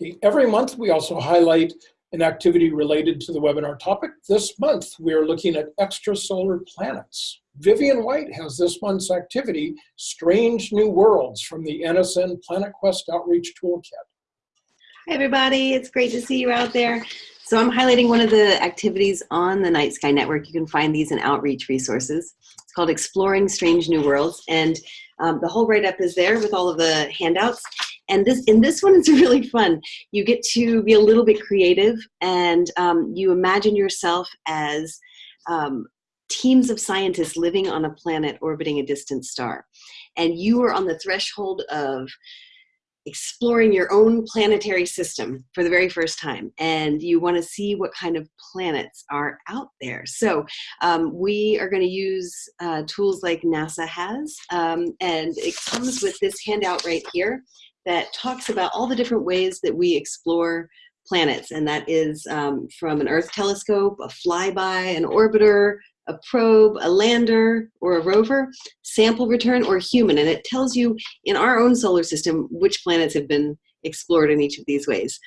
Okay, every month we also highlight an activity related to the webinar topic. This month we are looking at extrasolar planets. Vivian White has this month's activity, Strange New Worlds from the NSN Planet Quest Outreach Toolkit. Hi everybody, it's great to see you out there. So I'm highlighting one of the activities on the Night Sky Network. You can find these in outreach resources. It's called Exploring Strange New Worlds. And um, the whole write-up is there with all of the handouts. And this in this one, it's really fun. You get to be a little bit creative and um, you imagine yourself as um, teams of scientists living on a planet orbiting a distant star. And you are on the threshold of exploring your own planetary system for the very first time and you want to see what kind of planets are out there so um, we are going to use uh, tools like nasa has um, and it comes with this handout right here that talks about all the different ways that we explore planets, and that is um, from an Earth telescope, a flyby, an orbiter, a probe, a lander, or a rover, sample return, or human. And it tells you in our own solar system which planets have been explored in each of these ways.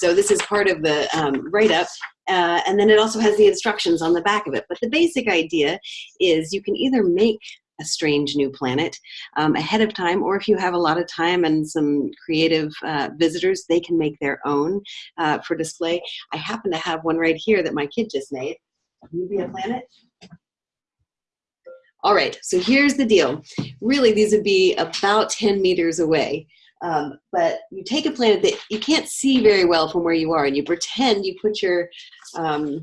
So this is part of the um, write-up. Uh, and then it also has the instructions on the back of it. But the basic idea is you can either make a strange new planet um, ahead of time, or if you have a lot of time and some creative uh, visitors, they can make their own uh, for display. I happen to have one right here that my kid just made. You be a planet? All right, so here's the deal. Really, these would be about 10 meters away. Um, but you take a planet that you can't see very well from where you are and you pretend you put your um,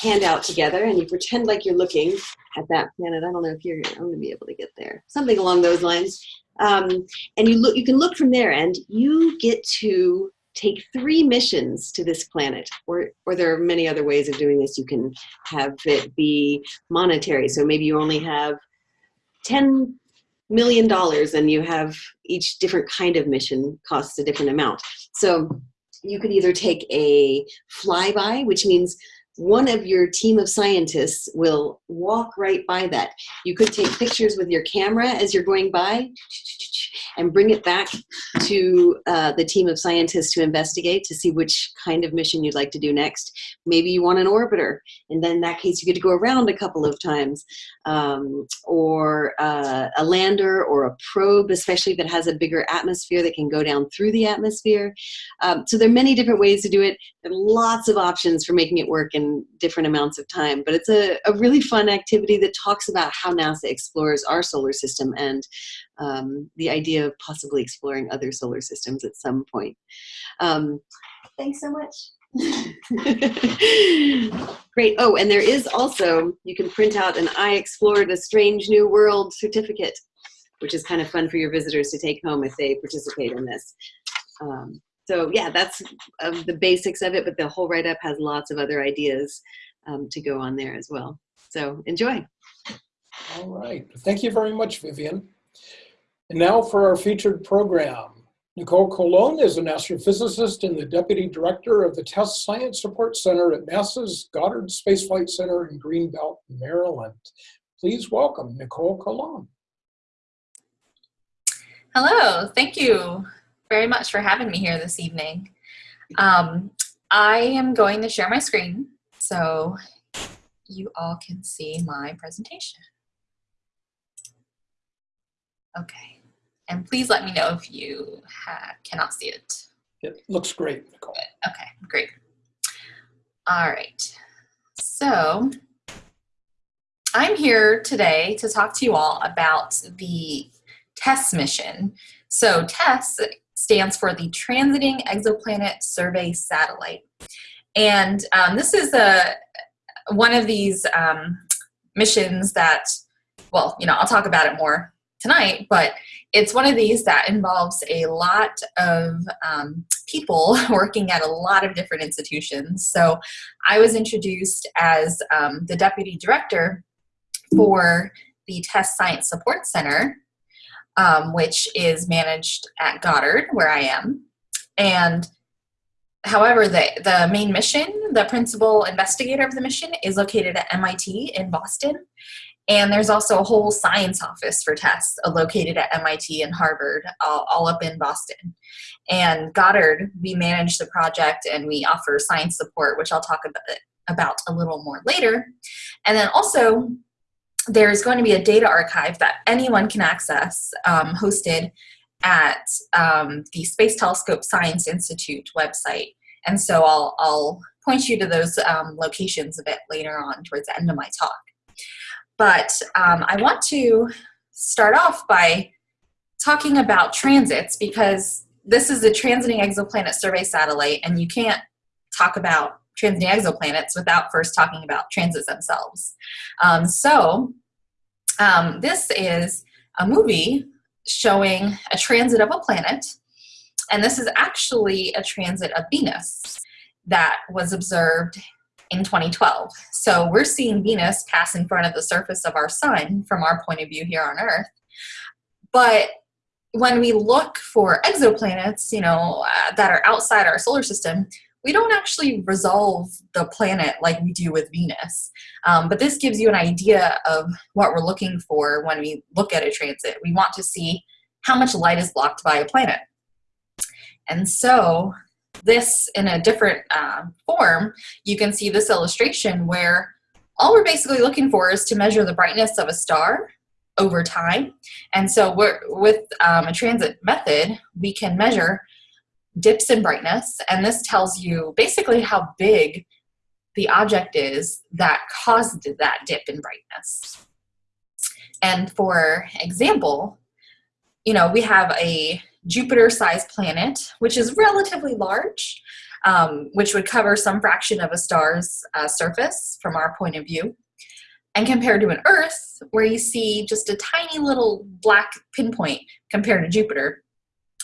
handout together and you pretend like you're looking at that planet. I don't know if you're, I'm gonna be able to get there. Something along those lines. Um, and you look, you can look from there and you get to take three missions to this planet or, or there are many other ways of doing this. You can have it be monetary. So maybe you only have 10 million dollars and you have each different kind of mission costs a different amount. So you could either take a flyby, which means one of your team of scientists will walk right by that. You could take pictures with your camera as you're going by and bring it back to uh, the team of scientists to investigate to see which kind of mission you'd like to do next. Maybe you want an orbiter, and then in that case you get to go around a couple of times. Um, or uh, a lander or a probe, especially if it has a bigger atmosphere that can go down through the atmosphere. Um, so there are many different ways to do it. There are lots of options for making it work in different amounts of time, but it's a, a really fun activity that talks about how NASA explores our solar system and um, the idea of possibly exploring other solar systems at some point. Um, thanks so much. Great. Oh, and there is also, you can print out an I explored a strange new world certificate, which is kind of fun for your visitors to take home if they participate in this. Um, so yeah, that's um, the basics of it, but the whole write-up has lots of other ideas um, to go on there as well. So enjoy. All right. Thank you very much, Vivian. And now for our featured program. Knicole Colón is an astrophysicist and the Deputy Director of the TESS Science Support Center at NASA's Goddard Space Flight Center in Greenbelt, Maryland. Please welcome Knicole Colón. Hello, thank you very much for having me here this evening. Um, I am going to share my screen so you all can see my presentation. Okay. And please let me know if you cannot see it. It looks great, Knicole. Okay, great. All right. So I'm here today to talk to you all about the TESS mission. So TESS stands for the Transiting Exoplanet Survey Satellite. And um, this is a one of these um, missions that, well, you know, I'll talk about it more tonight, but it's one of these that involves a lot of um, people working at a lot of different institutions. So I was introduced as um, the deputy director for the TESS Science Support Center, um, which is managed at Goddard, where I am. And however, the, the main mission, the principal investigator of the mission is located at MIT in Boston. And there's also a whole science office for TESS uh, located at MIT and Harvard, all, all up in Boston. And Goddard, we manage the project and we offer science support, which I'll talk about, about a little more later. And then also, there's going to be a data archive that anyone can access, um, hosted at um, the Space Telescope Science Institute website. And so I'll, I'll point you to those um, locations a bit later on towards the end of my talk. But um, I want to start off by talking about transits because this is a transiting exoplanet survey satellite and you can't talk about transiting exoplanets without first talking about transits themselves. Um, so um, this is a movie showing a transit of a planet and this is actually a transit of Venus that was observed in 2012. So we're seeing Venus pass in front of the surface of our sun from our point of view here on Earth. But when we look for exoplanets, you know, uh, that are outside our solar system, we don't actually resolve the planet like we do with Venus. Um, but this gives you an idea of what we're looking for when we look at a transit. We want to see how much light is blocked by a planet. And so this in a different uh, form, you can see this illustration where all we're basically looking for is to measure the brightness of a star over time. And so with um, a transit method, we can measure dips in brightness, and this tells you basically how big the object is that caused that dip in brightness. And for example, you know, we have a Jupiter-sized planet, which is relatively large, um, which would cover some fraction of a star's uh, surface from our point of view. And compared to an Earth, where you see just a tiny little black pinpoint compared to Jupiter.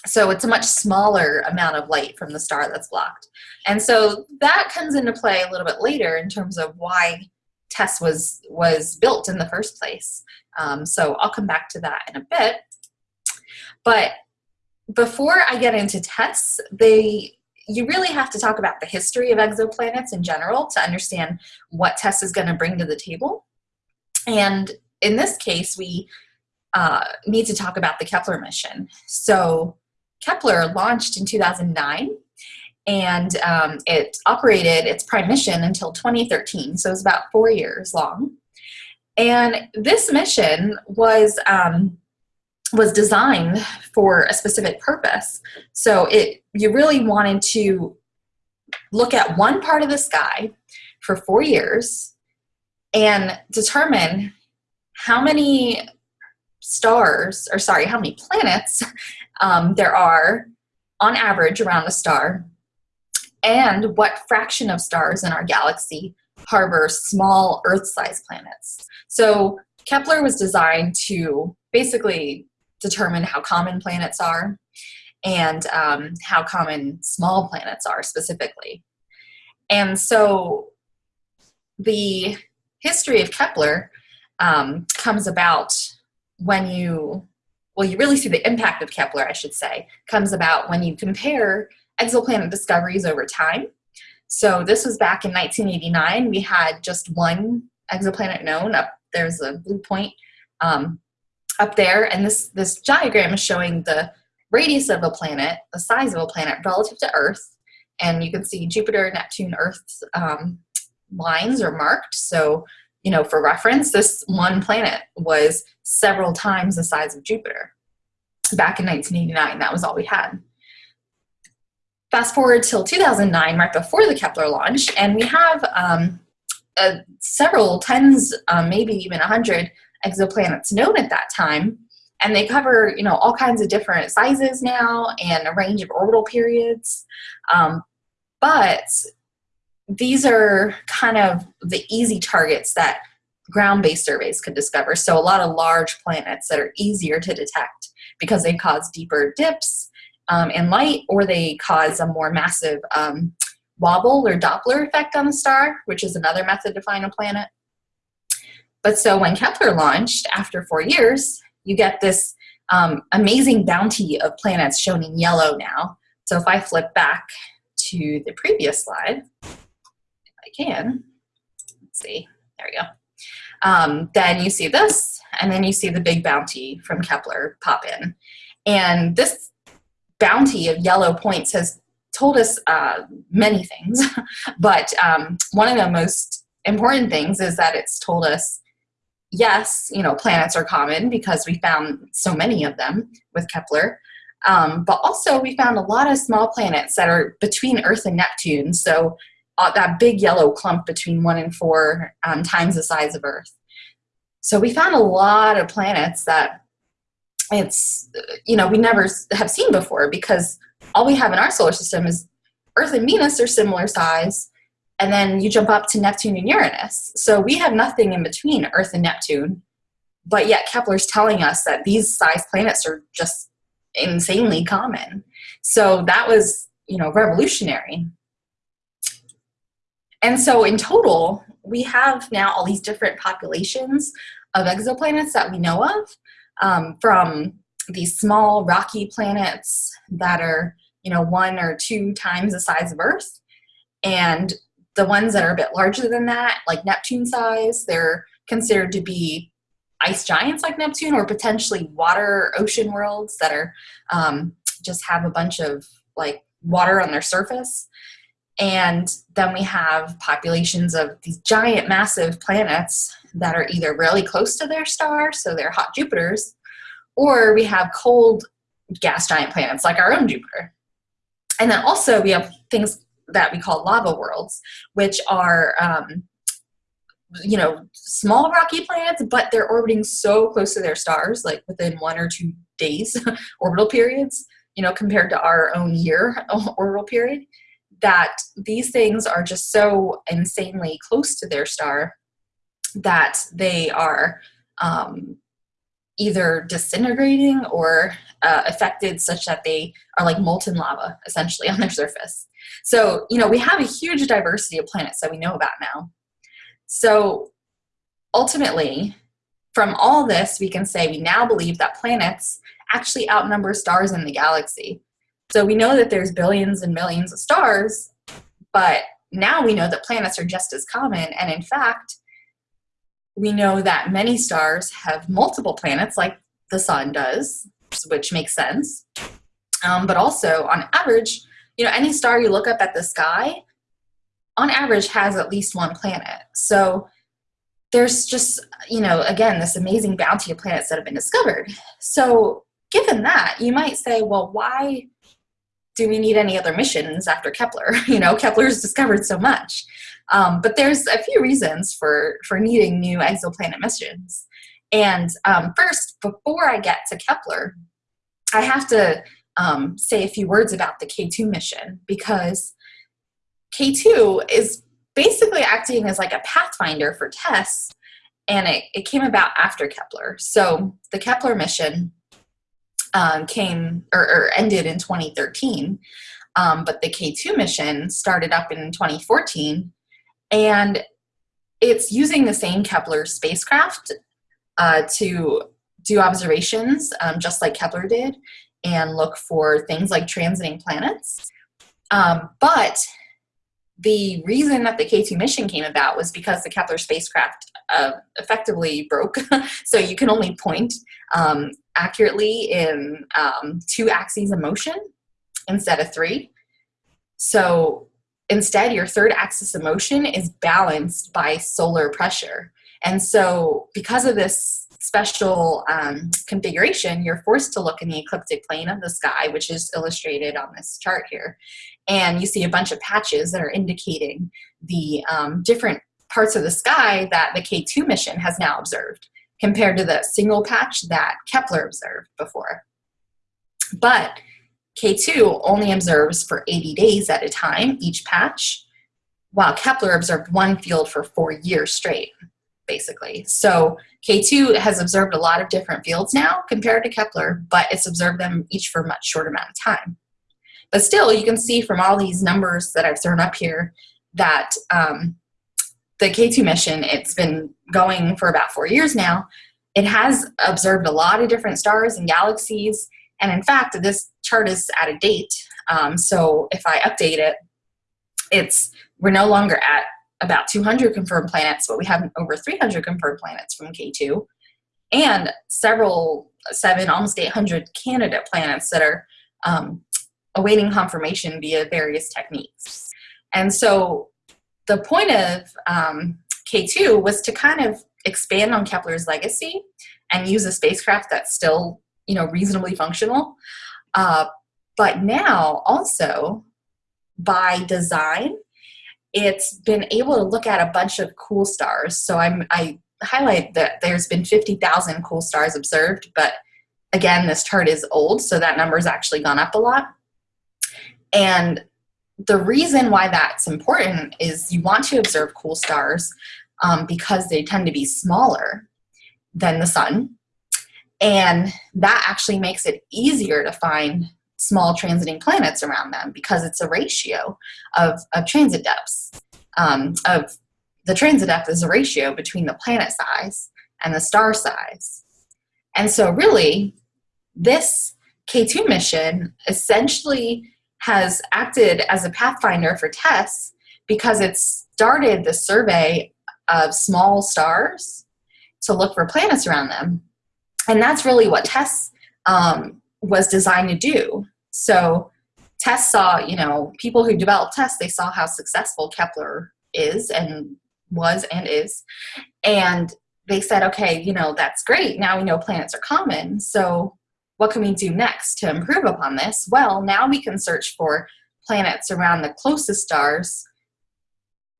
So it's a much smaller amount of light from the star that's blocked. And so that comes into play a little bit later in terms of why TESS was, was built in the first place. Um, so I'll come back to that in a bit. But before I get into TESS, they you really have to talk about the history of exoplanets in general to understand what TESS is going to bring to the table. And in this case, we uh, need to talk about the Kepler mission. So Kepler launched in 2009 and um, it operated its prime mission until 2013, so it was about four years long. And this mission was um, was designed for a specific purpose. So it you really wanted to look at one part of the sky for four years and determine how many stars, or sorry, how many planets um, there are on average around a star, and what fraction of stars in our galaxy harbor small Earth-sized planets. So Kepler was designed to basically determine how common planets are and um, how common small planets are specifically. And so the history of Kepler um, comes about when you, well, you really see the impact of Kepler, I should say, comes about when you compare exoplanet discoveries over time. So this was back in 1989. We had just one exoplanet known. Up there's a blue point um, up there, and this, this diagram is showing the radius of a planet, the size of a planet relative to Earth, and you can see Jupiter, Neptune, Earth's um, lines are marked. So, you know, for reference, this one planet was several times the size of Jupiter. Back in 1989, that was all we had. Fast forward till 2009, right before the Kepler launch, and we have um, uh, several tens, um, maybe even a hundred exoplanets known at that time. And they cover, you know, all kinds of different sizes now and a range of orbital periods. Um, but these are kind of the easy targets that ground-based surveys could discover. So a lot of large planets that are easier to detect because they cause deeper dips um, in light or they cause a more massive um, wobble or Doppler effect on the star, which is another method to find a planet. But so when Kepler launched, after four years, you get this um, amazing bounty of planets shown in yellow now. So if I flip back to the previous slide, can, let's see, there we go. um, then you see this, and then you see the big bounty from Kepler pop in. And this bounty of yellow points has told us uh, many things, but um, one of the most important things is that it's told us yes, you know, planets are common because we found so many of them with Kepler. Um, but also, we found a lot of small planets that are between Earth and Neptune. So, uh, that big yellow clump between one and four um, times the size of Earth. So, we found a lot of planets that it's, you know, we never have seen before because all we have in our solar system is Earth and Venus are similar size, and then you jump up to Neptune and Uranus. So we have nothing in between Earth and Neptune, but yet Kepler's telling us that these size planets are just insanely common. So that was, you know, revolutionary. And so in total, we have now all these different populations of exoplanets that we know of, um, from these small rocky planets that are, you know, one or two times the size of Earth, and the ones that are a bit larger than that, like Neptune size, they're considered to be ice giants like Neptune or potentially water ocean worlds that are um, just have a bunch of like water on their surface. And then we have populations of these giant, massive planets that are either really close to their star, so they're hot Jupiters, or we have cold gas giant planets like our own Jupiter. And then also we have things that we call lava worlds, which are um, you know small rocky planets, but they're orbiting so close to their stars, like within one or two days orbital periods. You know, compared to our own year orbital period, that these things are just so insanely close to their star that they are um, either disintegrating or uh, affected such that they are like molten lava essentially on their surface. So, you know, we have a huge diversity of planets that we know about now. So, ultimately, from all this, we can say we now believe that planets actually outnumber stars in the galaxy. So, we know that there's billions and millions of stars, but now we know that planets are just as common. And in fact, we know that many stars have multiple planets, like the sun does, which makes sense. Um, but also, on average, you know, any star you look up at the sky, on average, has at least one planet. So there's just, you know, again, this amazing bounty of planets that have been discovered. So given that, you might say, well, why do we need any other missions after Kepler? You know, Kepler's discovered so much. Um, but there's a few reasons for, for needing new exoplanet missions. And um, first, before I get to Kepler, I have to um, say a few words about the K2 mission because K2 is basically acting as like a pathfinder for TESS and it, it came about after Kepler. So the Kepler mission um, came or, or, ended in 2013, um, but the K2 mission started up in 2014 and it's using the same Kepler spacecraft uh, to do observations um, just like Kepler did and look for things like transiting planets. Um, but the reason that the K2 mission came about was because the Kepler spacecraft uh, effectively broke. so you can only point um, accurately in um, two axes of motion instead of three. So instead, your third axis of motion is balanced by solar pressure. And so because of this special um, configuration, you're forced to look in the ecliptic plane of the sky, which is illustrated on this chart here. And you see a bunch of patches that are indicating the um, different parts of the sky that the K2 mission has now observed compared to the single patch that Kepler observed before. But K2 only observes for 80 days at a time, each patch, while Kepler observed one field for four years straight basically. So K2 has observed a lot of different fields now compared to Kepler, but it's observed them each for a much shorter amount of time. But still, you can see from all these numbers that I've thrown up here that um, the K2 mission, it's been going for about four years now. It has observed a lot of different stars and galaxies. And in fact, this chart is out of date. Um, so if I update it, it's we're no longer at about 200 confirmed planets, but we have over 300 confirmed planets from K2, and several, seven, almost 800 candidate planets that are um, awaiting confirmation via various techniques. And so the point of um, K2 was to kind of expand on Kepler's legacy and use a spacecraft that's still, you know, reasonably functional. Uh, but now also by design, it's been able to look at a bunch of cool stars. So I'm, I highlight that there's been 50,000 cool stars observed, but again, this chart is old, so that number's actually gone up a lot. And the reason why that's important is you want to observe cool stars um, because they tend to be smaller than the sun. And that actually makes it easier to find small transiting planets around them because it's a ratio of, of transit depths. Um, of the transit depth is a ratio between the planet size and the star size. And so really, this K2 mission essentially has acted as a pathfinder for TESS because it started the survey of small stars to look for planets around them. And that's really what TESS um, was designed to do. So TESS saw, you know, people who developed TESS, they saw how successful Kepler is and was and is. And they said, okay, you know, that's great. Now we know planets are common. So what can we do next to improve upon this? Well, now we can search for planets around the closest stars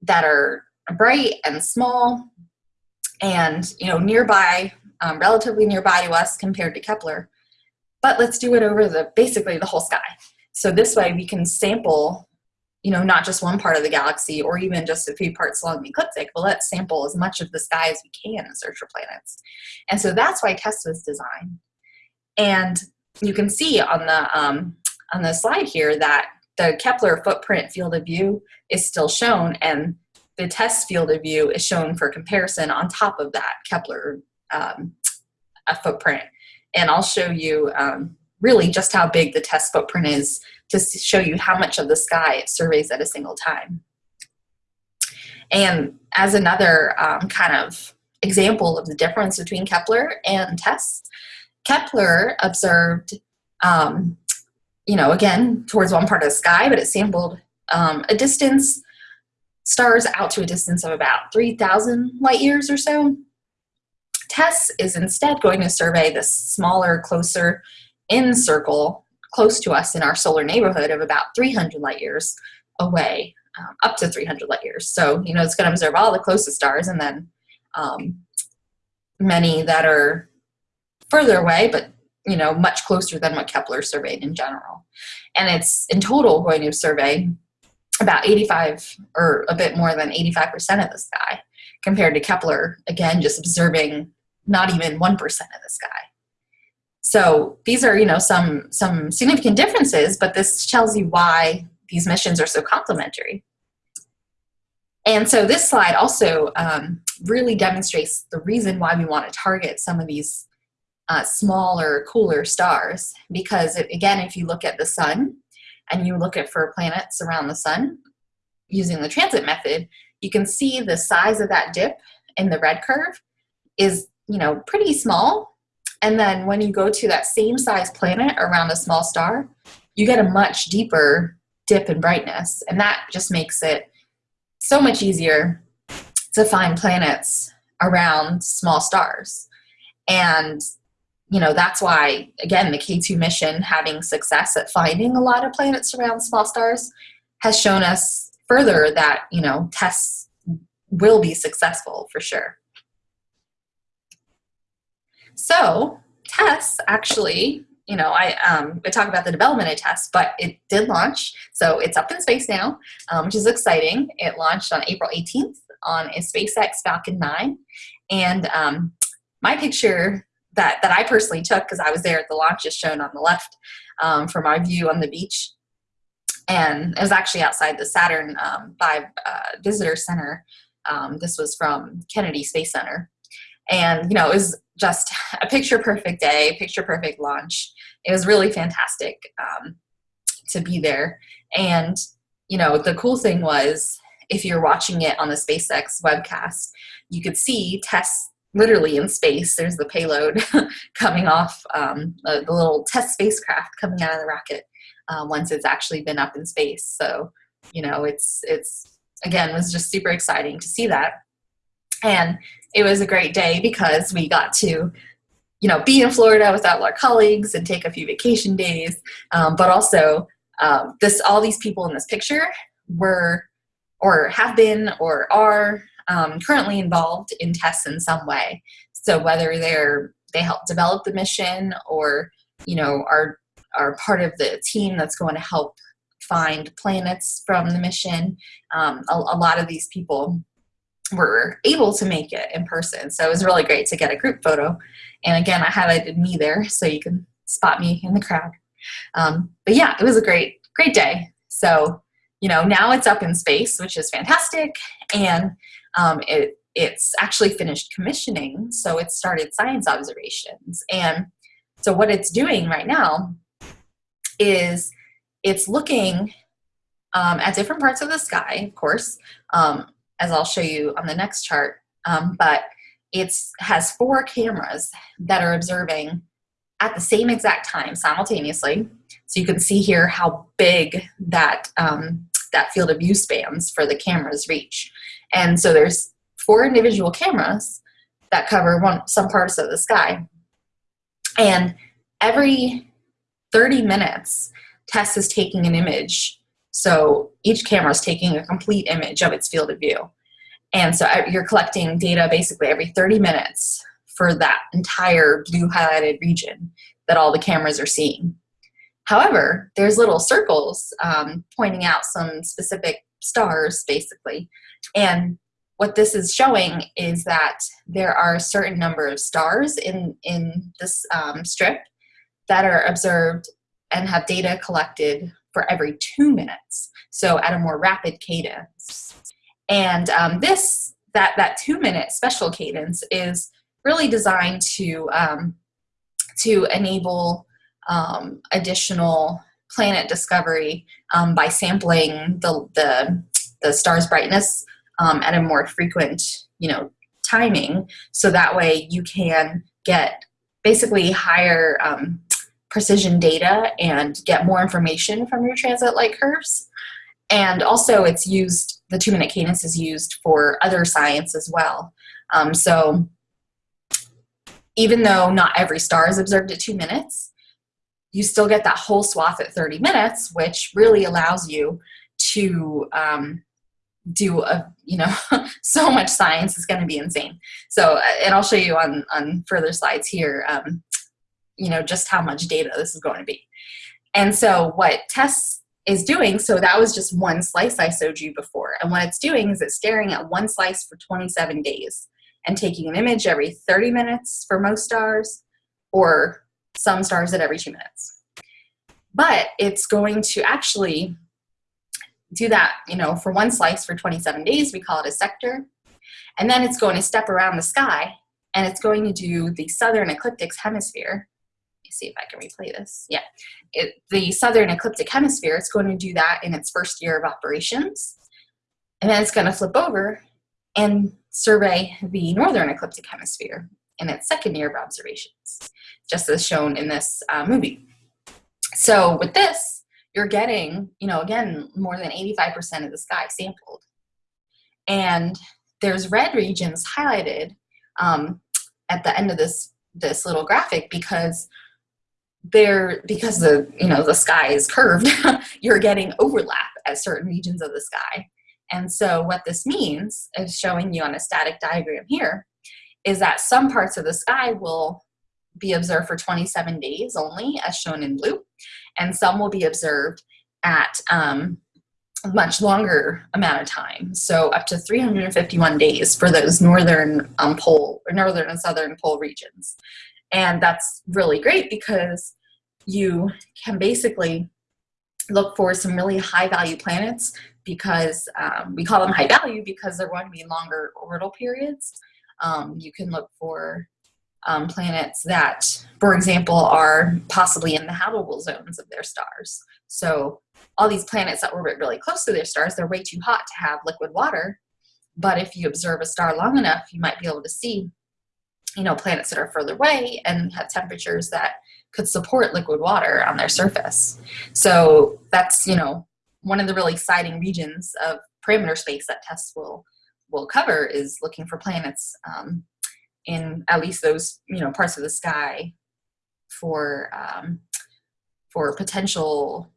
that are bright and small and you know nearby um, relatively nearby to us compared to Kepler. But let's do it over the basically the whole sky. So this way we can sample you know not just one part of the galaxy or even just a few parts along the ecliptic but let's sample as much of the sky as we can and search for planets. And so that's why TESS was designed and you can see on the um, on the slide here that the Kepler footprint field of view is still shown and the TESS field of view is shown for comparison on top of that Kepler um, footprint. And I'll show you um, really just how big the TESS footprint is to show you how much of the sky it surveys at a single time. And as another um, kind of example of the difference between Kepler and TESS, Kepler observed, um, you know, again, towards one part of the sky, but it sampled um, a distance stars out to a distance of about 3,000 light years or so. TESS is instead going to survey the smaller, closer in circle close to us in our solar neighborhood of about 300 light years away, um, up to 300 light years. So, you know, it's going to observe all the closest stars and then um, many that are further away, but, you know, much closer than what Kepler surveyed in general. And it's in total going to survey about 85 or a bit more than 85% of the sky compared to Kepler, again, just observing not even 1% of the sky. So these are, you know, some, some significant differences, but this tells you why these missions are so complementary. And so this slide also um, really demonstrates the reason why we want to target some of these uh, smaller, cooler stars. Because it, again, if you look at the sun, and you look at for planets around the sun using the transit method, you can see the size of that dip in the red curve is, you know, pretty small. And then when you go to that same size planet around a small star, you get a much deeper dip in brightness. And that just makes it so much easier to find planets around small stars. And you know, that's why, again, the K2 mission having success at finding a lot of planets around small stars has shown us further that, you know, TESS will be successful for sure. So TESS actually, you know, I, um, I talk about the development of TESS, but it did launch. So it's up in space now, um, which is exciting. It launched on April 18th on a SpaceX Falcon 9. And um, my picture that that I personally took because I was there at the launch is shown on the left um, from our view on the beach. And it was actually outside the Saturn um, uh, Visitor Center. Um, this was from Kennedy Space Center. And, you know, it was just a picture perfect day, picture perfect launch. It was really fantastic um, to be there. And, you know, the cool thing was if you're watching it on the SpaceX webcast, you could see TESS literally in space. There's the payload coming off um, the, little TESS spacecraft coming out of the rocket uh, once it's actually been up in space. So, you know, it's, it's again, was just super exciting to see that. And it was a great day because we got to, you know, be in Florida with all our colleagues and take a few vacation days. Um, but also, um, this all these people in this picture were, or have been, or are um, currently involved in TESS in some way. So whether they're they help develop the mission, or you know, are are part of the team that's going to help find planets from the mission. Um, a, a lot of these people were able to make it in person. So it was really great to get a group photo. And again, I highlighted me there so you can spot me in the crowd. Um, but yeah, it was a great, great day. So, you know, now it's up in space, which is fantastic. And um, it, it's actually finished commissioning. So it started science observations. And so what it's doing right now is it's looking um, at different parts of the sky, of course, um, as I'll show you on the next chart. Um, but it has four cameras that are observing at the same exact time simultaneously. So you can see here how big that, um, that field of view spans for the camera's reach. And so there's four individual cameras that cover one, some parts of the sky. And every 30 minutes, TESS is taking an image. So each camera is taking a complete image of its field of view. And so you're collecting data basically every 30 minutes for that entire blue highlighted region that all the cameras are seeing. However, there's little circles um, pointing out some specific stars, basically. And what this is showing is that there are a certain number of stars in, in this um, strip that are observed and have data collected for every two minutes, so at a more rapid cadence. And um, this, that, that two minute special cadence is really designed to, um, to enable um, additional planet discovery um, by sampling the, the, the star's brightness um, at a more frequent, you know, timing. So that way you can get basically higher um, precision data and get more information from your transit light curves. And also it's used, the two minute cadence is used for other science as well. Um, so even though not every star is observed at two minutes, you still get that whole swath at 30 minutes, which really allows you to um, do a, you know, so much science is going to be insane. So, and I'll show you on, on further slides here, um, you know, just how much data this is going to be. And so what TESS is doing, so that was just one slice I showed you before. And what it's doing is it's staring at one slice for 27 days and taking an image every 30 minutes for most stars or some stars at every two minutes. But it's going to actually do that, you know, for one slice for 27 days, we call it a sector. And then it's going to step around the sky and it's going to do the southern ecliptic hemisphere. Let me see if I can replay this. Yeah, it, the southern ecliptic hemisphere, it's going to do that in its first year of operations. And then it's going to flip over and survey the northern ecliptic hemisphere in its second year of observations, just as shown in this uh, movie. So with this, you're getting, you know, again, more than 85% of the sky sampled. And there's red regions highlighted um, at the end of this this little graphic because there because the you know the sky is curved you're getting overlap at certain regions of the sky and so what this means is showing you on a static diagram here is that some parts of the sky will be observed for 27 days only, as shown in blue, and some will be observed at um, much longer amount of time, so up to 351 days for those northern um, pole, or northern and southern pole regions. And that's really great because you can basically look for some really high value planets because um, we call them high value because they're going to be longer orbital periods. Um, you can look for um, planets that, for example, are possibly in the habitable zones of their stars. So all these planets that orbit really close to their stars, they're way too hot to have liquid water. But if you observe a star long enough, you might be able to see, you know, planets that are further away and have temperatures that could support liquid water on their surface. So that's, you know, one of the really exciting regions of parameter space that TESS will will cover is looking for planets um, in at least those you know parts of the sky for um, for potential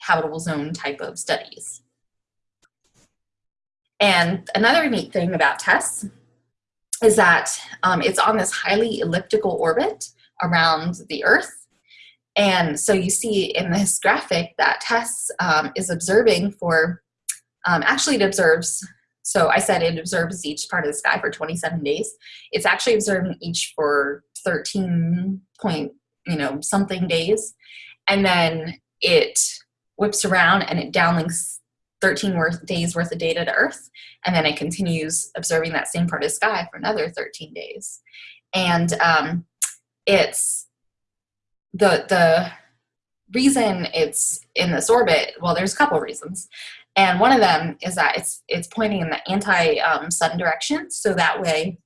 habitable zone type of studies. And another neat thing about TESS is that um, it's on this highly elliptical orbit around the Earth. And so you see in this graphic that TESS um, is observing for, um, actually it observes, so I said it observes each part of the sky for 27 days. It's actually observing each for 13 point, you know, something days. And then it whips around and it downlinks 13 worth, days worth of data to Earth, and then it continues observing that same part of the sky for another 13 days. And um, it's the the reason it's in this orbit. Well, there's a couple reasons, and one of them is that it's it's pointing in the anti-sun um, direction, so that way,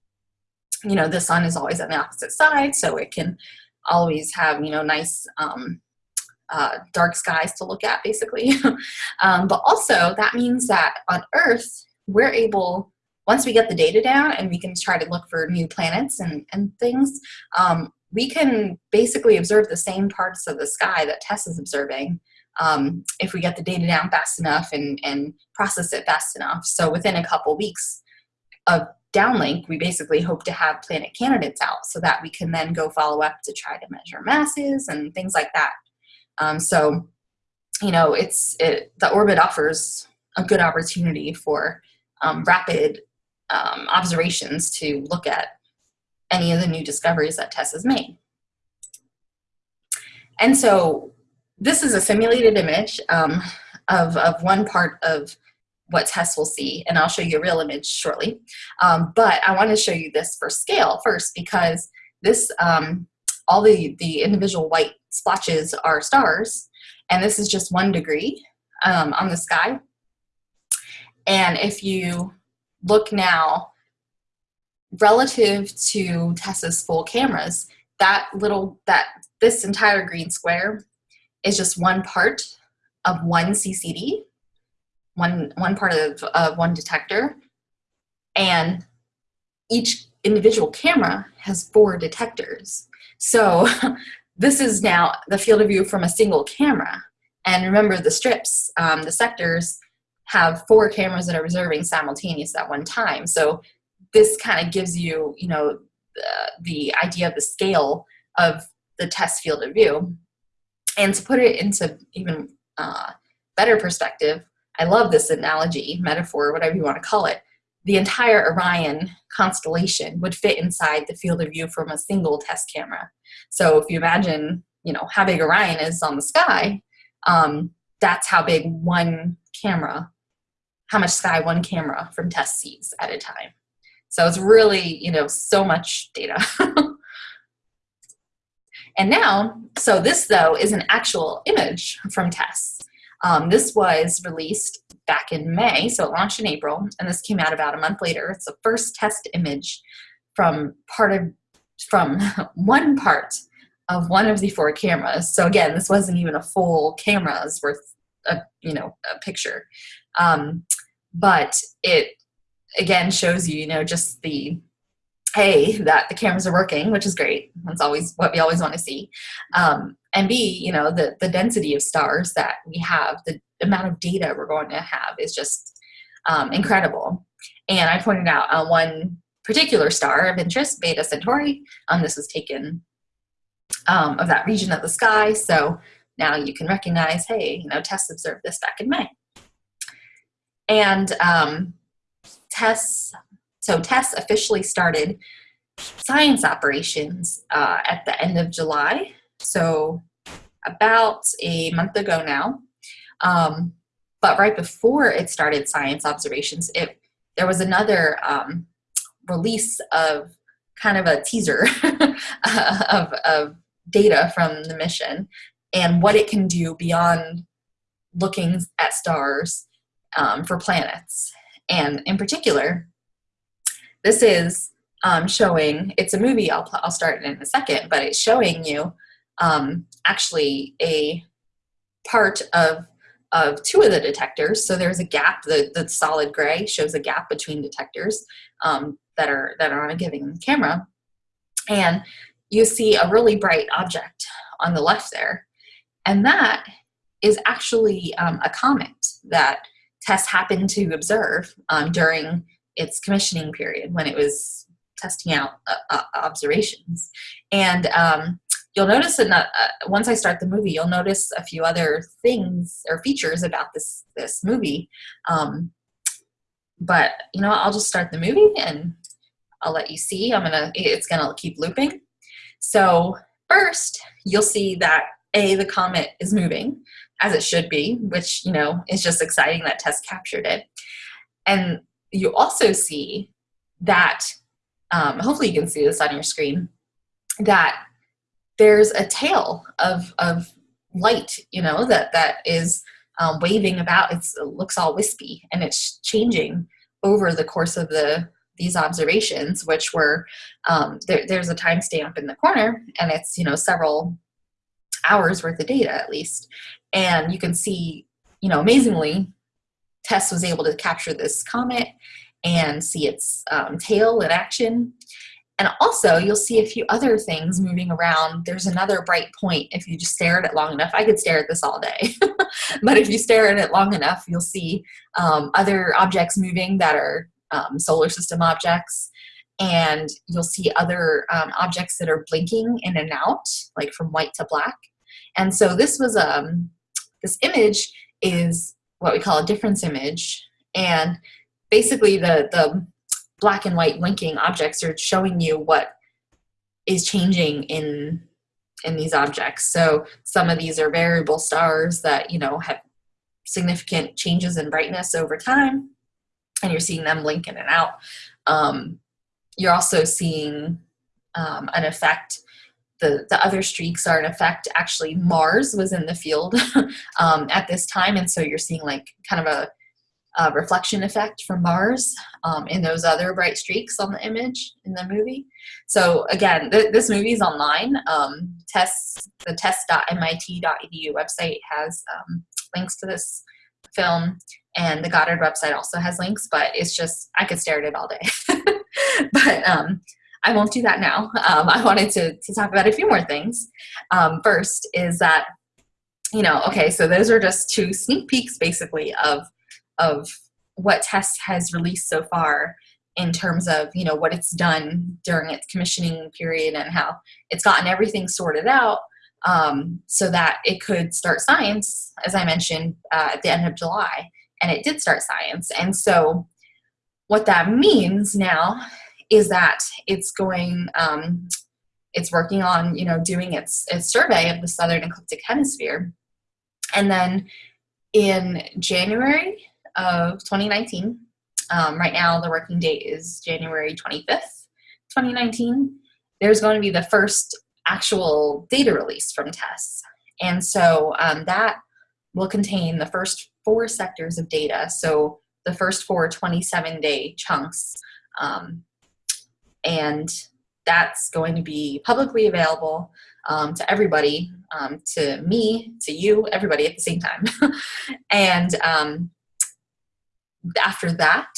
you know, the sun is always on the opposite side, so it can always have you know nice um, uh, dark skies to look at, basically. um, but also, that means that on Earth, we're able, once we get the data down and we can try to look for new planets and, and things, um, we can basically observe the same parts of the sky that TESS is observing um, if we get the data down fast enough and, and process it fast enough. So within a couple weeks of downlink, we basically hope to have planet candidates out so that we can then go follow up to try to measure masses and things like that. Um, so, you know, it's it, the orbit offers a good opportunity for um, rapid um, observations to look at any of the new discoveries that TESS has made. And so this is a simulated image um, of, of one part of what TESS will see, and I'll show you a real image shortly. Um, but I want to show you this for scale first because this, um, all the, the individual white splotches are stars, and this is just one degree um, on the sky. And if you look now relative to TESS's full cameras, that little, that this entire green square is just one part of one CCD, one, one part of, of one detector, and each individual camera has four detectors. So This is now the field of view from a single camera. And remember the strips, um, the sectors have four cameras that are observing simultaneous at one time. So this kind of gives you, you know, the, the idea of the scale of the TESS field of view. And to put it into even uh, better perspective, I love this analogy, metaphor, whatever you want to call it. The entire Orion constellation would fit inside the field of view from a single TESS camera. So if you imagine, you know, how big Orion is on the sky, um, that's how big one camera, how much sky one camera from TESS sees at a time. So it's really, you know, so much data. and now, so this though is an actual image from TESS. Um, this was released back in May, so it launched in April, and this came out about a month later. It's the first TESS image from part of from one part of one of the four cameras. So again, this wasn't even a full camera's worth a you know a picture, um, but it again shows you you know just the a that the cameras are working, which is great. That's always what we always want to see. Um, and B, you know, the the density of stars that we have, the amount of data we're going to have is just um, incredible. And I pointed out on one particular star of interest, Beta Centauri. Um, this was taken um, of that region of the sky. So now you can recognize, hey, you know, TESS observed this back in May. And um, TESS, so TESS officially started science operations uh, at the end of July. So about a month ago now. Um, but right before it started science observations, it there was another um, release of kind of a teaser of, of data from the mission and what it can do beyond looking at stars um, for planets. And in particular, this is um, showing, it's a movie, I'll, I'll start in a second, but it's showing you um, actually a part of, of two of the detectors. So there's a gap, the, the solid gray shows a gap between detectors um, that, are, that are on a given camera. And you see a really bright object on the left there. And that is actually um, a comet that TESS happened to observe um, during its commissioning period when it was testing out uh, uh, observations. And um, you'll notice that uh, once I start the movie, you'll notice a few other things or features about this this movie. Um, but you know, I'll just start the movie and I'll let you see. I'm gonna. It's gonna keep looping. So first, you'll see that a the comet is moving as it should be, which you know is just exciting that TESS captured it. And you also see that um, hopefully you can see this on your screen, that there's a tail of, of light, you know, that, that is um, waving about. It's, it looks all wispy and it's changing over the course of the these observations, which were, um, there, there's a timestamp in the corner and it's, you know, several hours worth of data at least. And you can see, you know, amazingly, TESS was able to capture this comet and see its um, tail in action. And also you'll see a few other things moving around. There's another bright point if you just stare at it long enough. I could stare at this all day, but if you stare at it long enough, you'll see um, other objects moving that are um, solar system objects. And you'll see other um, objects that are blinking in and out, like from white to black. And so this was, um, this image is what we call a difference image. And basically the, the black and white linking objects are showing you what is changing in in these objects. So some of these are variable stars that, you know, have significant changes in brightness over time, and you're seeing them blink in and out. Um, you're also seeing um, an effect the, the other streaks are in effect actually Mars was in the field um, at this time and so you're seeing like kind of a uh, reflection effect from Mars um, in those other bright streaks on the image in the movie. So again, th this movie is online. Um, TESS, the tess.mit.edu website has um, links to this film and the Goddard website also has links, but it's just, I could stare at it all day. but um, I won't do that now. Um, I wanted to, to talk about a few more things. Um, first is that, you know, okay, so those are just two sneak peeks basically of of what TESS has released so far in terms of you know what it's done during its commissioning period and how it's gotten everything sorted out um, so that it could start science as i mentioned uh, at the end of july and it did start science and so what that means now is that it's going um, it's working on you know doing its, its survey of the southern ecliptic hemisphere and then in january of 2019. Um, right now, the working date is January 25th, 2019. There's going to be the first actual data release from TESS. And so um, that will contain the first four sectors of data. So the first four 27 day chunks. Um, and that's going to be publicly available um, to everybody, um, to me, to you, everybody at the same time. and um, after that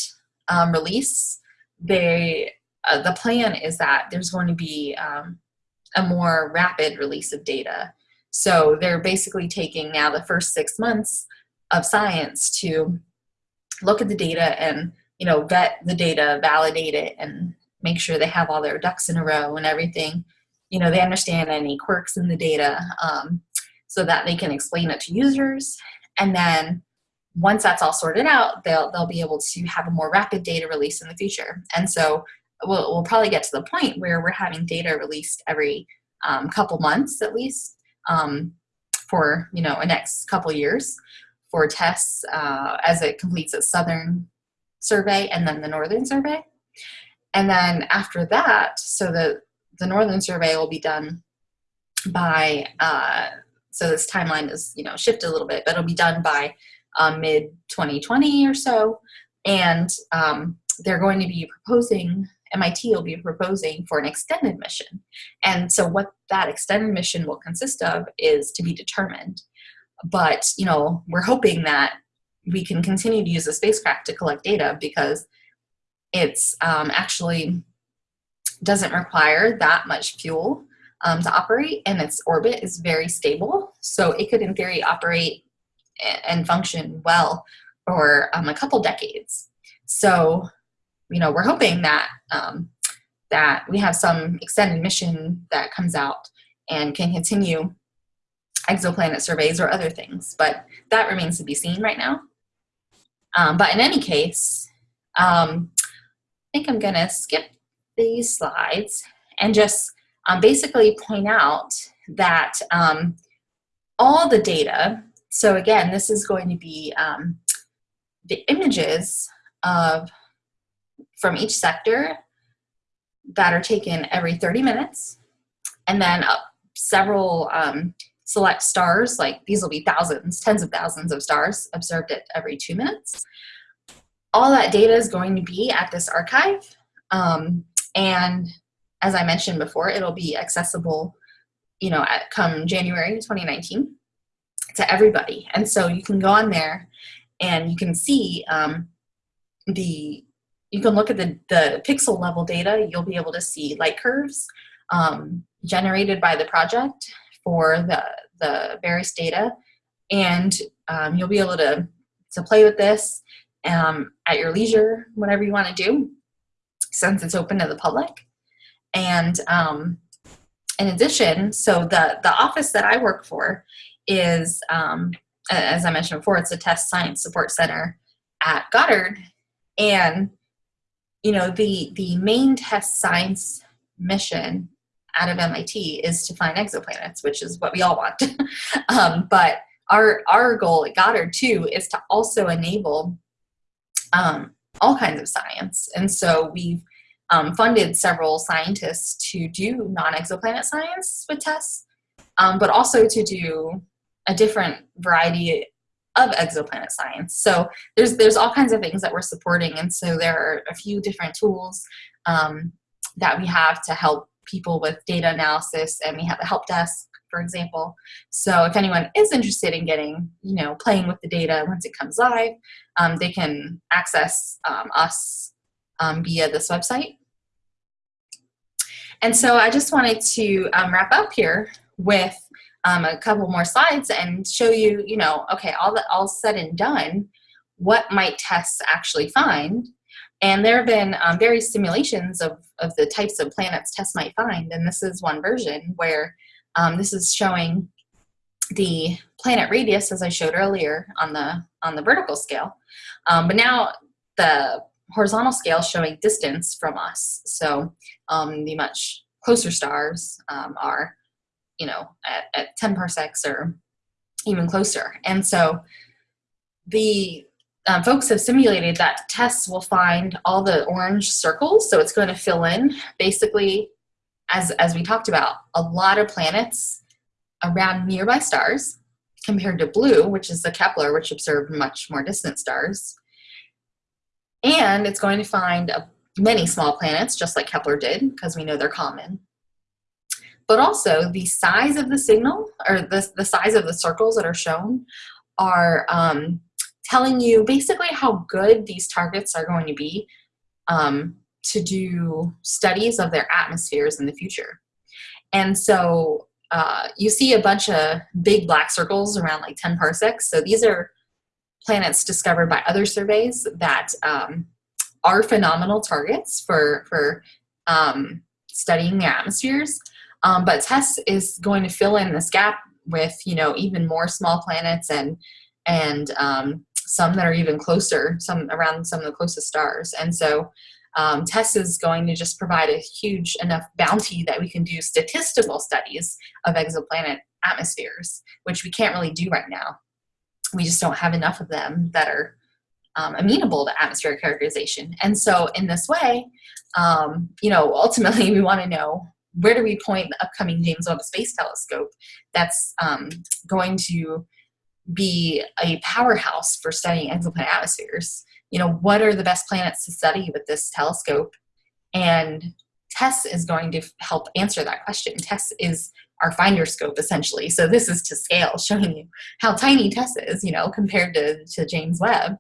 um, release, they uh, the plan is that there's going to be um, a more rapid release of data. So they're basically taking now the first six months of science to look at the data and you know vet the data, validate it, and make sure they have all their ducks in a row and everything. You know they understand any quirks in the data um, so that they can explain it to users, and then once that's all sorted out, they'll, they'll be able to have a more rapid data release in the future. And so we'll, we'll probably get to the point where we're having data released every um, couple months at least um, for you know a next couple years for TESS uh, as it completes its southern survey and then the northern survey. And then after that, so the, the northern survey will be done by, uh, so this timeline is, you know, shifted a little bit, but it'll be done by um, mid 2020 or so. And um, they're going to be proposing, MIT will be proposing for an extended mission. And so what that extended mission will consist of is to be determined. But, you know, we're hoping that we can continue to use the spacecraft to collect data because it's um, actually doesn't require that much fuel um, to operate and its orbit is very stable. So it could in theory operate and function well for um, a couple decades. So, you know, we're hoping that um, that we have some extended mission that comes out and can continue exoplanet surveys or other things, but that remains to be seen right now. Um, but in any case, um, think I'm gonna skip these slides and just um, basically point out that um, all the data, so again, this is going to be um, the images of from each sector that are taken every 30 minutes and then uh, several um, select stars, like these will be thousands, tens of thousands of stars observed at every two minutes. All that data is going to be at this archive. Um, and as I mentioned before, it'll be accessible, you know, at come January 2019 to everybody. And so you can go on there and you can see um, the, you can look at the, the pixel level data. You'll be able to see light curves um, generated by the project for the, the various data. And um, you'll be able to, to play with this um, at your leisure, whatever you want to do, since it's open to the public. And um, in addition, so the, the office that I work for is, um, as I mentioned before, it's a TESS science support center at Goddard. And, you know, the, the main TESS science mission out of MIT is to find exoplanets, which is what we all want. um, but our, our goal at Goddard too is to also enable um, all kinds of science. And so we've um, funded several scientists to do non-exoplanet science with TESS, um, but also to do a different variety of exoplanet science. So there's there's all kinds of things that we're supporting, and so there are a few different tools um, that we have to help people with data analysis, and we have a help desk, for example. So if anyone is interested in getting, you know, playing with the data once it comes live, um, they can access um, us um, via this website. And so I just wanted to um, wrap up here with um, a couple more slides and show you, you know, okay, all that all said and done, what might TESS actually find? And there have been um, various simulations of, of the types of planets TESS might find. And this is one version where um, this is showing the planet radius, as I showed earlier, on the, on the vertical scale. Um, but now the horizontal scale showing distance from us. So um, the much closer stars um, are, you know, at, at 10 parsecs or even closer. And so the um, folks have simulated that TESS will find all the orange circles. So it's going to fill in basically, as, as we talked about, a lot of planets around nearby stars compared to blue, which is the Kepler, which observed much more distant stars. And it's going to find a, many small planets, just like Kepler did, because we know they're common. But also the size of the signal, or the, the size of the circles that are shown, are um, telling you basically how good these targets are going to be um, to do studies of their atmospheres in the future. And so uh, you see a bunch of big black circles around like 10 parsecs. So these are planets discovered by other surveys that um, are phenomenal targets for, for um, studying the atmospheres. Um, but TESS is going to fill in this gap with, you know, even more small planets and, and um, some that are even closer, some around some of the closest stars. And so um, TESS is going to just provide a huge enough bounty that we can do statistical studies of exoplanet atmospheres, which we can't really do right now we just don't have enough of them that are um, amenable to atmospheric characterization. And so in this way, um, you know, ultimately we want to know where do we point the upcoming James Webb Space Telescope that's um, going to be a powerhouse for studying exoplanet atmospheres. You know, what are the best planets to study with this telescope? And TESS is going to help answer that question. TESS is our finder scope essentially. So this is to scale, showing you how tiny TESS is, you know, compared to, to James Webb.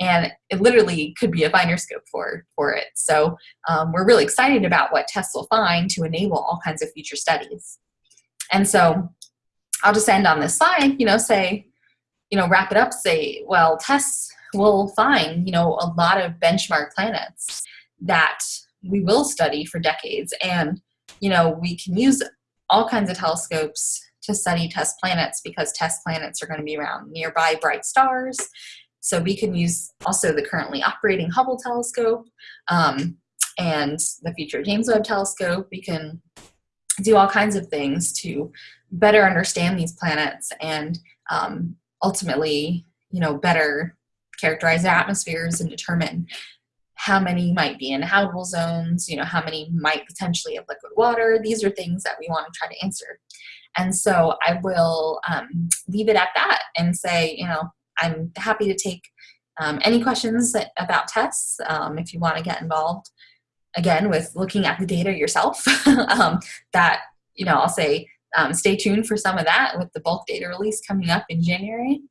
And it literally could be a finder scope for, for it. So um, we're really excited about what TESS will find to enable all kinds of future studies. And so I'll just end on this slide, you know, say, you know, wrap it up, say, well, TESS will find, you know, a lot of benchmark planets that we will study for decades. And, you know, we can use all kinds of telescopes to study TESS planets because TESS planets are going to be around nearby bright stars. So we can use also the currently operating Hubble telescope um, and the future James Webb telescope. We can do all kinds of things to better understand these planets and um, ultimately, you know, better characterize their atmospheres and determine how many might be in habitable zones, you know, how many might potentially have liquid water. These are things that we want to try to answer. And so I will um, leave it at that and say, you know, I'm happy to take um, any questions that, about TESS um, if you want to get involved. Again, with looking at the data yourself, um, that, you know, I'll say um, stay tuned for some of that with the bulk data release coming up in January.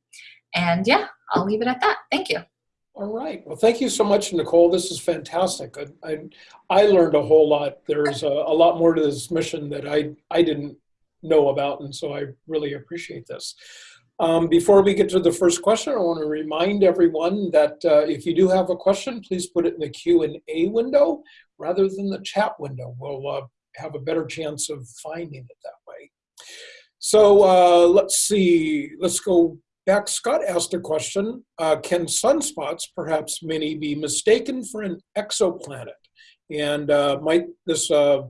And yeah, I'll leave it at that. Thank you. All right. Well, thank you so much, Knicole. This is fantastic. I, I, I learned a whole lot. There's a, a, lot more to this mission that I, I didn't know about, and so I really appreciate this. Um, before we get to the first question, I want to remind everyone that uh, if you do have a question, please put it in the Q&A window rather than the chat window. We'll uh, have a better chance of finding it that way. So uh, let's see. Let's go back, Scott asked a question. Uh, can sunspots, perhaps many, be mistaken for an exoplanet? And uh, might this, uh,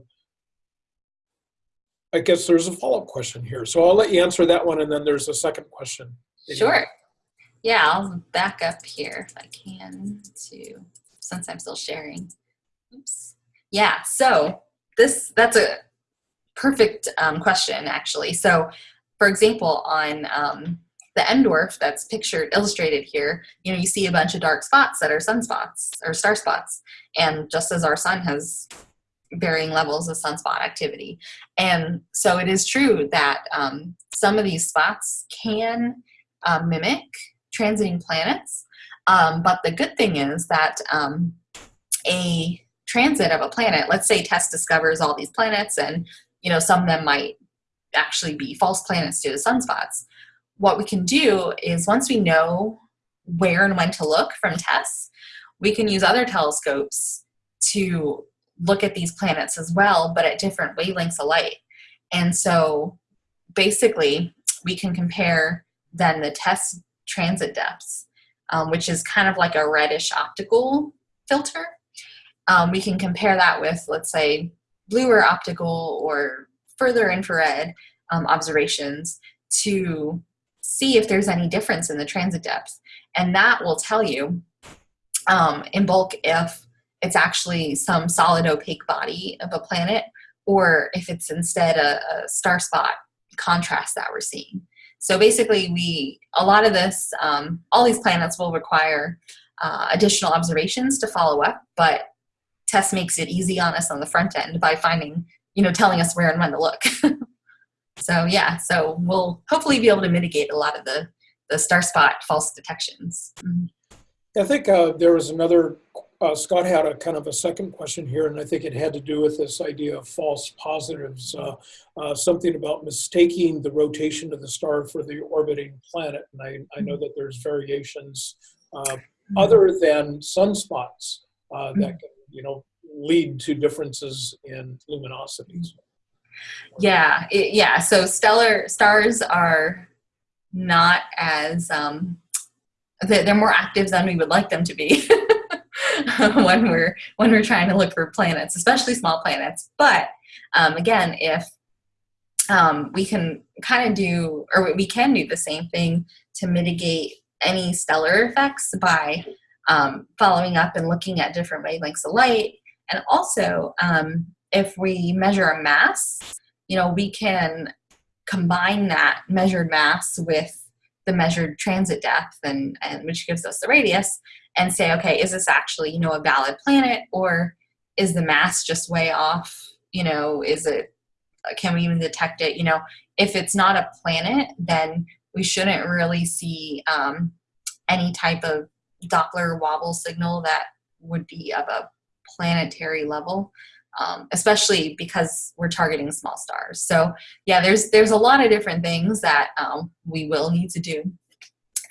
I guess there's a follow-up question here. So I'll let you answer that one and then there's a second question. Sure. Yeah, I'll back up here if I can to, since I'm still sharing. Oops. Yeah, so this, that's a perfect um, question actually. So for example, on um, the M dwarf that's pictured, illustrated here, you know, you see a bunch of dark spots that are sunspots or star spots. And just as our sun has varying levels of sunspot activity. And so it is true that um, some of these spots can uh, mimic transiting planets. Um, but the good thing is that um, a transit of a planet, let's say TESS discovers all these planets and, you know, some of them might actually be false planets due to sunspots what we can do is once we know where and when to look from TESS, we can use other telescopes to look at these planets as well, but at different wavelengths of light. And so basically, we can compare then the TESS transit depths, um, which is kind of like a reddish optical filter. Um, we can compare that with, let's say, bluer optical or further infrared um, observations to see if there's any difference in the transit depth. And that will tell you um, in bulk if it's actually some solid opaque body of a planet or if it's instead a, a star spot contrast that we're seeing. So basically we, a lot of this, um, all these planets will require uh, additional observations to follow up, but TESS makes it easy on us on the front end by finding, you know, telling us where and when to look. So yeah, so we'll hopefully be able to mitigate a lot of the, the star spot false detections. Mm-hmm. I think uh, there was another, uh, Scott had a kind of a second question here, and I think it had to do with this idea of false positives, uh, uh something about mistaking the rotation of the star for the orbiting planet. And I, I know that there's variations uh, mm-hmm. other than sunspots uh, that mm-hmm. can, you know, lead to differences in luminosities. Yeah, it, yeah. So stellar stars are not as um, they're more active than we would like them to be when we're when we're trying to look for planets, especially small planets. But um, again, if um, we can kind of do, or we can do the same thing to mitigate any stellar effects by um, following up and looking at different wavelengths of light. And also, um, if we measure a mass, you know, we can combine that measured mass with the measured transit depth and, and which gives us the radius and say, okay, is this actually, you know, a valid planet or is the mass just way off? You know, is it, can we even detect it? You know, if it's not a planet, then we shouldn't really see um, any type of Doppler wobble signal that would be of a planetary level, um, especially because we're targeting small stars. So yeah, there's there's a lot of different things that um, we will need to do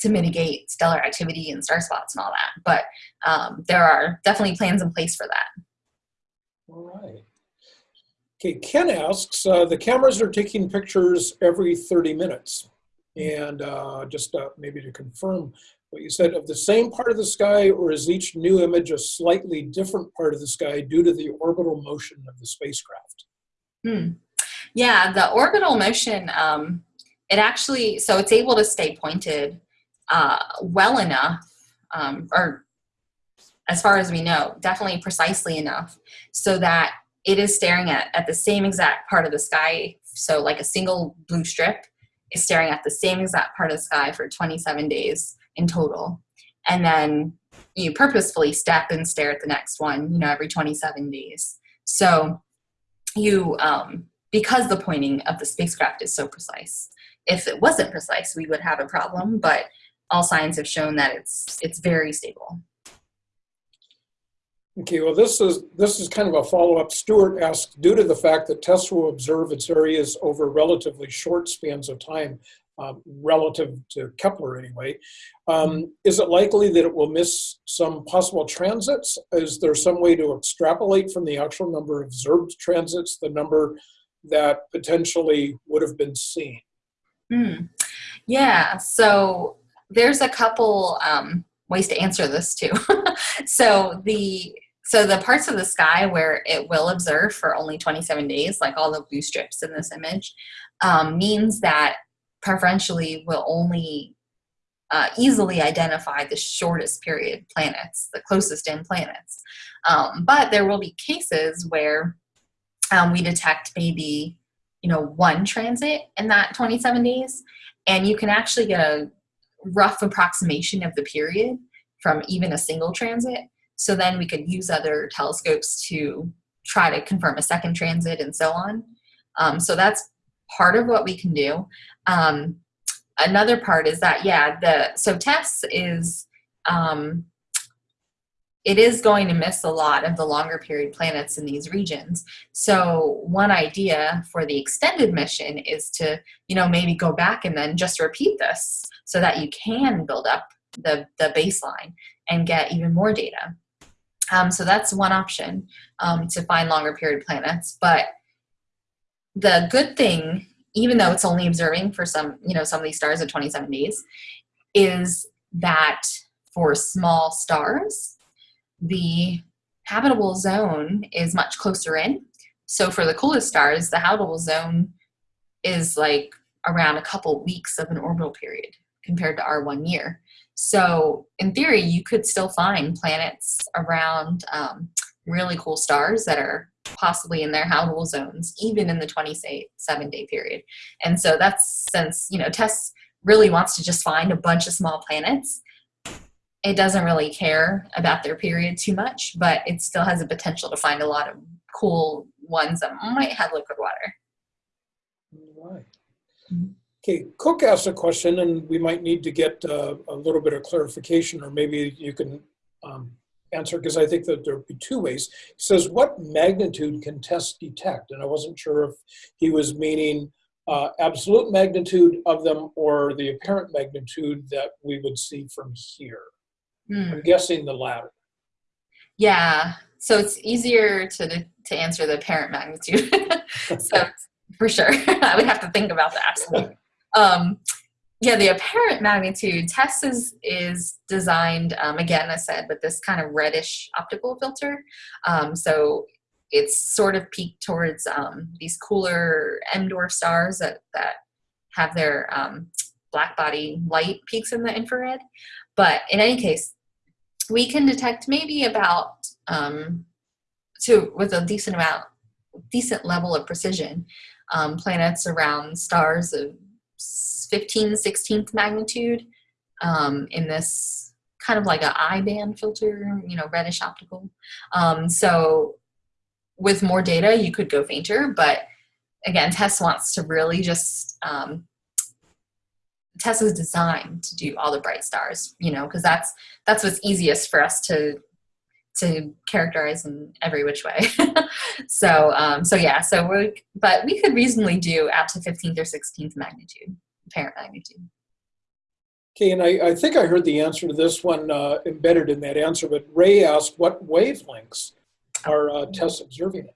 to mitigate stellar activity and star spots and all that. But um, there are definitely plans in place for that. All right. Okay, Ken asks, uh, the cameras are taking pictures every 30 minutes. And uh, just uh, maybe to confirm what you said, of the same part of the sky, or is each new image a slightly different part of the sky due to the orbital motion of the spacecraft? Hmm. Yeah, the orbital motion, um, it actually, so it's able to stay pointed uh, well enough, um, or as far as we know, definitely precisely enough, so that it is staring at, at the same exact part of the sky. So like a single blue strip is staring at the same exact part of the sky for 27 days in total. And then you purposefully step and stare at the next one, you know, every 27 days. So you, um, because the pointing of the spacecraft is so precise, if it wasn't precise, we would have a problem, but all signs have shown that it's, it's very stable. Okay, well, this is this is kind of a follow-up. Stuart asked, due to the fact that TESS will observe its areas over relatively short spans of time, um, relative to Kepler anyway, um, is it likely that it will miss some possible transits? Is there some way to extrapolate from the actual number of observed transits the number that potentially would have been seen? Mm. Yeah, so there's a couple um, ways to answer this too. so the so the parts of the sky where it will observe for only 27 days, like all the blue strips in this image, um, means that preferentially will only uh, easily identify the shortest period planets, the closest in planets. Um, but there will be cases where um, we detect maybe, you know, one transit in that 27 days, and you can actually get a rough approximation of the period from even a single transit. So then we could use other telescopes to try to confirm a second transit and so on. Um, so that's part of what we can do. Um, another part is that, yeah, the so TESS is, um, it is going to miss a lot of the longer period planets in these regions. So one idea for the extended mission is to, you know, maybe go back and then just repeat this so that you can build up the, the baseline and get even more data. Um, so that's one option um, to find longer period planets. But the good thing, even though it's only observing for some, you know, some of these stars at 27 days, is that for small stars, the habitable zone is much closer in. So for the coolest stars, the habitable zone is like around a couple weeks of an orbital period compared to our one year. So in theory, you could still find planets around um, really cool stars that are possibly in their habitable zones, even in the 27 day period. And so that's since, you know, TESS really wants to just find a bunch of small planets. It doesn't really care about their period too much, but it still has a potential to find a lot of cool ones that might have liquid water. Right. Mm -hmm. Okay, Cook asked a question, and we might need to get uh, a little bit of clarification, or maybe you can um, answer, because I think that there would be two ways. He says, what magnitude can TESS detect? And I wasn't sure if he was meaning uh, absolute magnitude of them or the apparent magnitude that we would see from here. Hmm. I'm guessing the latter. Yeah, so it's easier to, to answer the apparent magnitude. so for sure, I would have to think about the absolute. Um, yeah, the apparent magnitude TESS is, is designed, um, again, I said, with this kind of reddish optical filter. Um, so it's sort of peaked towards um, these cooler M-dwarf stars that, that have their um, black body light peaks in the infrared. But in any case, we can detect maybe about um, to with a decent amount, decent level of precision, um, planets around stars of 15, 16th magnitude um, in this kind of like a I band filter, you know, reddish optical. Um, so with more data, you could go fainter, but again, TESS wants to really just um, TESS is designed to do all the bright stars, you know, because that's that's what's easiest for us to to characterize in every which way. so um, so yeah, so we but we could reasonably do out to 15th or 16th magnitude, apparent magnitude. Okay, and I, I think I heard the answer to this one uh, embedded in that answer, but Ray asked what wavelengths are uh, TESS observing it?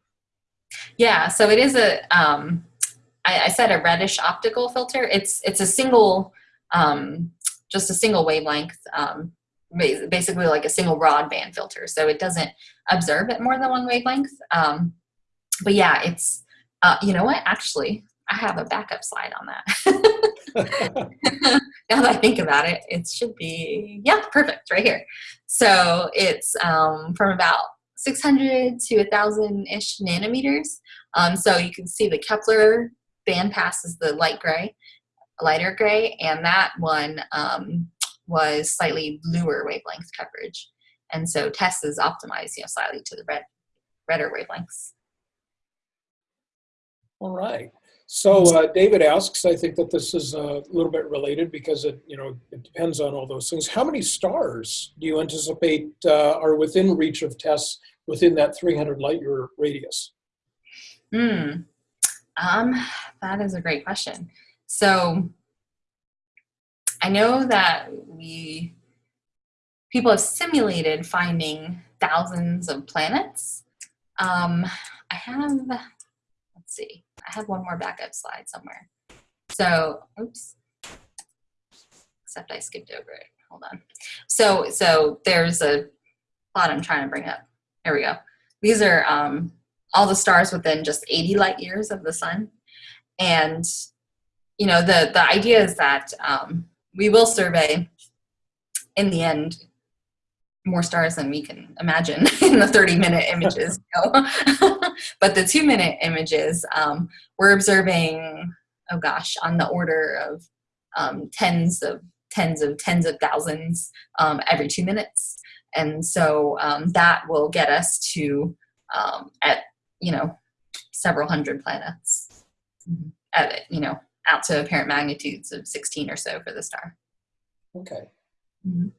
Yeah, so it is a, um, I, I said a reddish optical filter. It's it's a single, um, just a single wavelength, um, basically like a single rod band filter. So it doesn't observe at more than one wavelength. Um, but yeah, it's, uh, you know what, actually, I have a backup slide on that. now that I think about it, it should be, yeah, perfect, right here. So it's um, from about 600 to 1,000-ish nanometers. Um, so you can see the Kepler bandpass is the light gray, lighter gray, and that one um, was slightly bluer wavelength coverage. And so TESS is optimized, you know, slightly to the red, redder wavelengths. All right. So uh, David asks, I think that this is a little bit related because it, you know, it depends on all those things. How many stars do you anticipate uh, are within reach of TESS within that 300 light year radius? Hmm. Um, that is a great question. So I know that we people have simulated finding thousands of planets. Um, I have, let's see, I have one more backup slide somewhere. So, oops, except I skipped over it. Hold on. So, so there's a plot I'm trying to bring up. There we go. These are um, all the stars within just 80 light years of the sun. And, you know, the, the idea is that um, we will survey, in the end, more stars than we can imagine in the 30 minute images. but the two minute images, um, we're observing, oh gosh, on the order of um, tens of tens of tens of thousands um, every two minutes. And so um, that will get us to um, at, you know, several hundred planets mm-hmm. at, you know, out to apparent magnitudes of 16 or so for the star. Okay. Mm -hmm.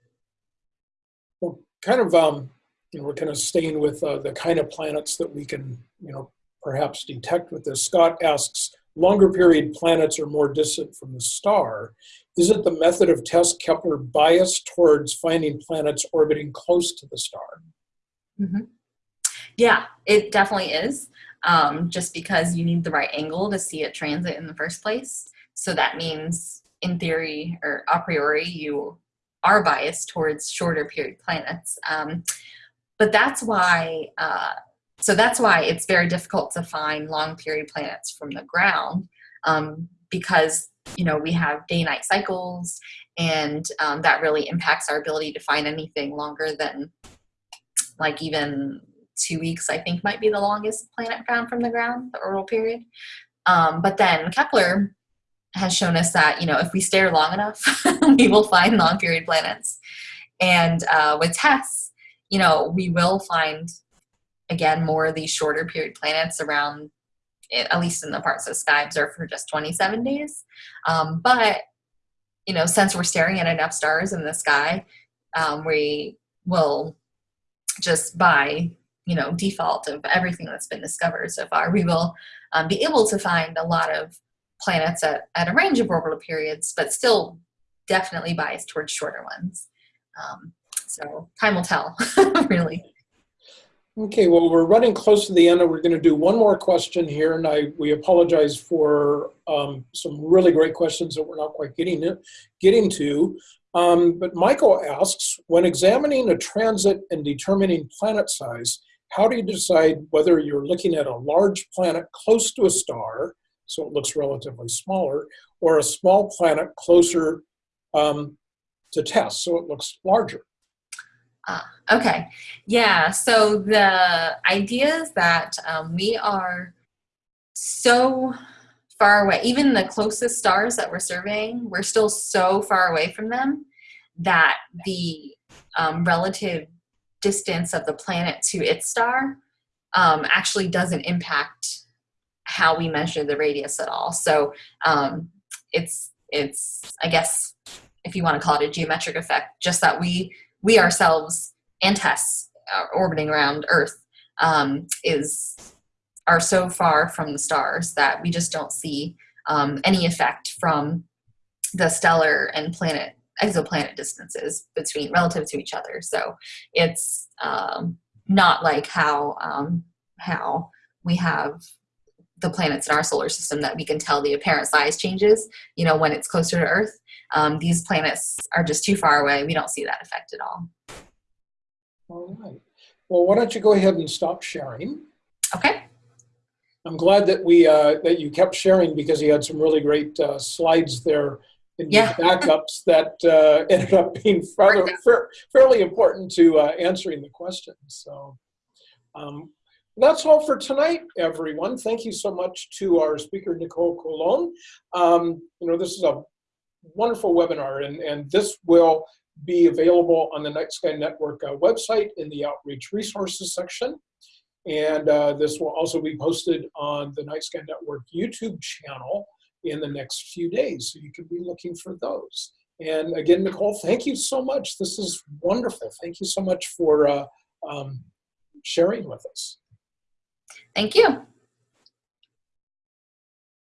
Well, kind of, um, you know, we're kind of staying with uh, the kind of planets that we can, you know, perhaps detect with this. Scott asks, longer period planets are more distant from the star. Isn't the method of TESS Kepler biased towards finding planets orbiting close to the star? Mm -hmm. Yeah, it definitely is. Um, just because you need the right angle to see it transit in the first place. So that means, in theory or a priori, you are biased towards shorter period planets. Um, but that's why, uh, so that's why it's very difficult to find long period planets from the ground um, because you know, we have day-night cycles, and um, that really impacts our ability to find anything longer than like even two weeks, I think might be the longest planet found from the ground, the orbital period. Um, but then Kepler has shown us that, you know, if we stare long enough, we will find long period planets. And uh, with TESS, you know, we will find, again, more of these shorter period planets around at least in the parts of sky observed for just 27 days. Um, but, you know, since we're staring at enough stars in the sky, um, we will just by, you know, default of everything that's been discovered so far, we will um, be able to find a lot of planets at, at a range of orbital periods, but still definitely biased towards shorter ones. Um, so time will tell, really. Okay, well, we're running close to the end and we're going to do one more question here. And I we apologize for um, some really great questions that we're not quite getting, to, getting to. Um, but Michael asks, when examining a transit and determining planet size, how do you decide whether you're looking at a large planet close to a star, so it looks relatively smaller, or a small planet closer um, to TESS, so it looks larger? Okay. Yeah. So the idea is that um, we are so far away. Even the closest stars that we're surveying, we're still so far away from them that the um, relative distance of the planet to its star um, actually doesn't impact how we measure the radius at all. So um, it's it's I guess if you want to call it a geometric effect, just that we we ourselves and TESS uh, orbiting around Earth um, is are so far from the stars that we just don't see um, any effect from the stellar and planet exoplanet distances between relative to each other. So it's um, not like how um, how we have the planets in our solar system that we can tell the apparent size changes. You know when it's closer to Earth. Um, these planets are just too far away. We don't see that effect at all. All right. Well, why don't you go ahead and stop sharing? Okay. I'm glad that we uh, that you kept sharing because you had some really great uh, slides there in Yeah. backups that uh, ended up being rather, fair, fairly important to uh, answering the questions. So um, that's all for tonight, everyone. Thank you so much to our speaker, Knicole Colón. Um, you know, this is a wonderful webinar, and, and this will be available on the Night Sky Network uh, website in the Outreach Resources section. And uh, this will also be posted on the Night Sky Network YouTube channel in the next few days. So you can be looking for those. And again, Knicole, thank you so much. This is wonderful. Thank you so much for uh, um, sharing with us. Thank you.